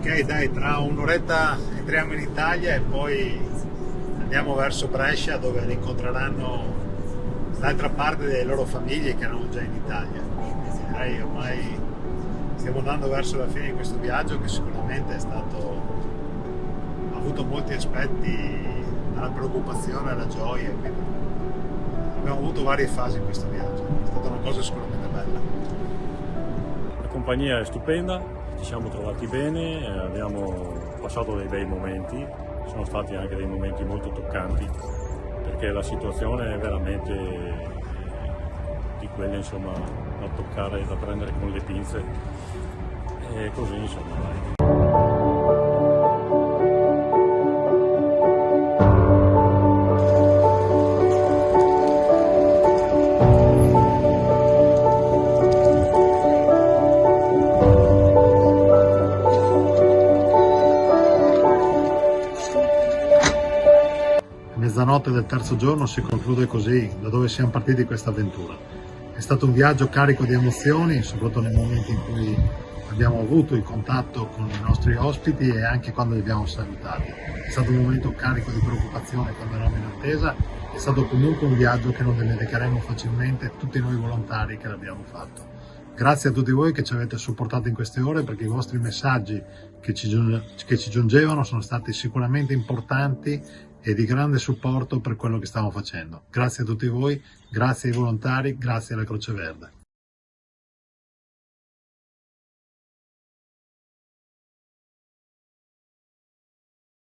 dai, tra un'oretta entriamo in Italia e poi andiamo verso Brescia dove incontreranno d'altra parte delle loro famiglie che erano già in Italia. Direi ormai stiamo andando verso la fine di questo viaggio che sicuramente è stato ha avuto molti aspetti dalla preoccupazione alla gioia. Quindi abbiamo avuto varie fasi in questo viaggio, è stata una cosa sicuramente bella. Compagnia è stupenda, ci siamo trovati bene, abbiamo passato dei bei momenti, sono stati anche dei momenti molto toccanti perché la situazione è veramente di quelle insomma, da toccare, da prendere con le pinze e così insomma. Dai. Mezzanotte del terzo giorno si conclude così, da dove siamo partiti questa avventura. È stato un viaggio carico di emozioni, soprattutto nei momenti in cui abbiamo avuto il contatto con i nostri ospiti e anche quando li abbiamo salutati. È stato un momento carico di preoccupazione quando eravamo in attesa, è stato comunque un viaggio che non dimenticheremo facilmente tutti noi volontari che l'abbiamo fatto. Grazie a tutti voi che ci avete supportato in queste ore perché i vostri messaggi che ci, che ci giungevano sono stati sicuramente importanti e di grande supporto per quello che stiamo facendo. Grazie a tutti voi, grazie ai volontari, grazie alla Croce Verde.